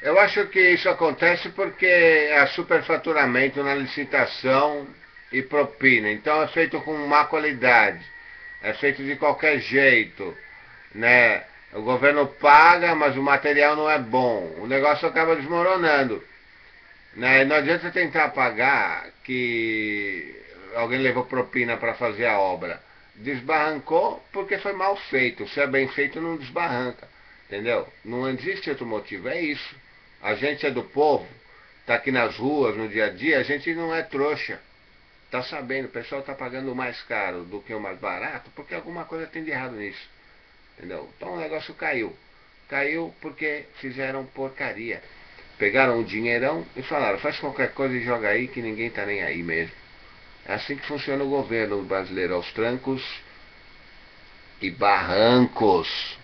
Eu acho que isso acontece porque há superfaturamento na licitação e propina. Então é feito com má qualidade, é feito de qualquer jeito, né? O governo paga, mas o material não é bom. O negócio acaba desmoronando. Né? Não adianta tentar pagar que alguém levou propina para fazer a obra. Desbarrancou porque foi mal feito. Se é bem feito, não desbarranca. Entendeu? Não existe outro motivo. É isso. A gente é do povo, está aqui nas ruas, no dia a dia, a gente não é trouxa. Está sabendo, o pessoal está pagando mais caro do que o mais barato, porque alguma coisa tem de errado nisso. Entendeu? Então o negócio caiu. Caiu porque fizeram porcaria. Pegaram o dinheirão e falaram, faz qualquer coisa e joga aí que ninguém está nem aí mesmo. É assim que funciona o governo brasileiro, aos trancos e barrancos.